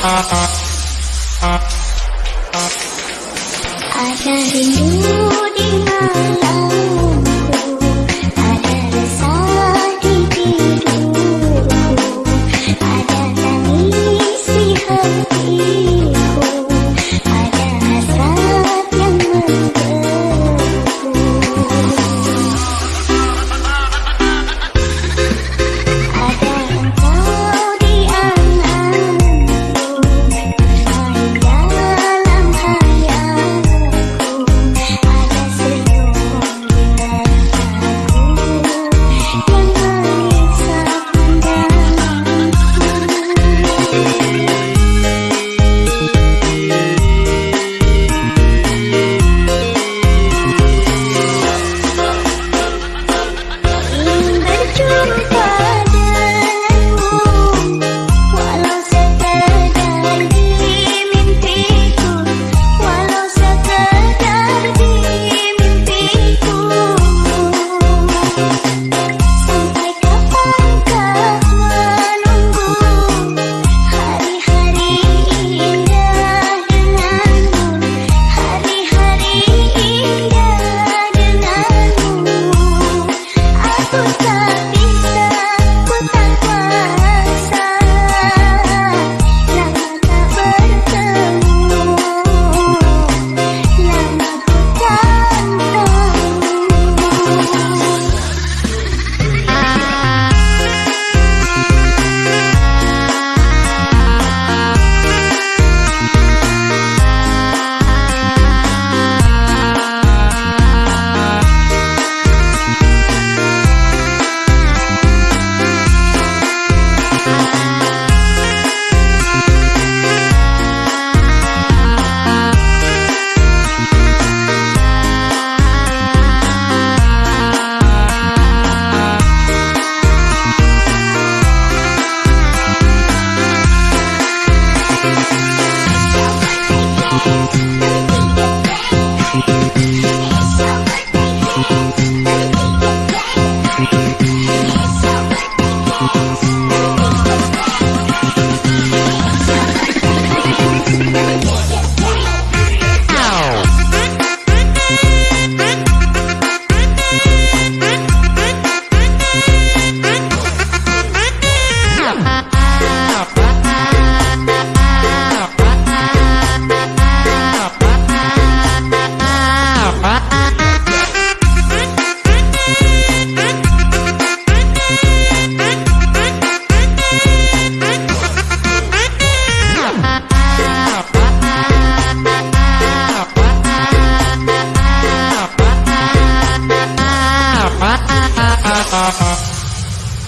Ada rindu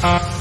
Uh.